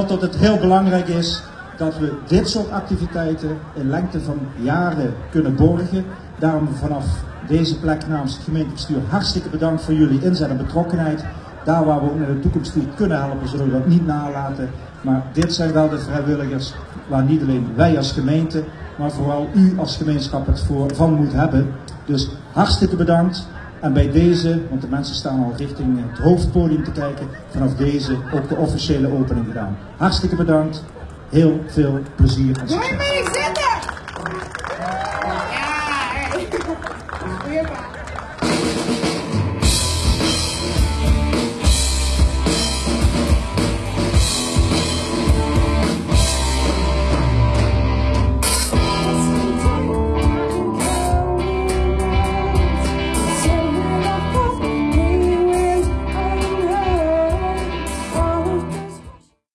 dat het heel belangrijk is dat we dit soort activiteiten in lengte van jaren kunnen borgen. Daarom vanaf deze plek namens het gemeentebestuur hartstikke bedankt voor jullie inzet en betrokkenheid. Daar waar we ook naar de toekomst toe kunnen helpen, zullen we dat niet nalaten. Maar dit zijn wel de vrijwilligers waar niet alleen wij als gemeente, maar vooral u als gemeenschap het voor van moet hebben. Dus hartstikke bedankt. En bij deze, want de mensen staan al richting het hoofdpodium te kijken, vanaf deze ook de officiële opening gedaan. Hartstikke bedankt. Heel veel plezier zitten!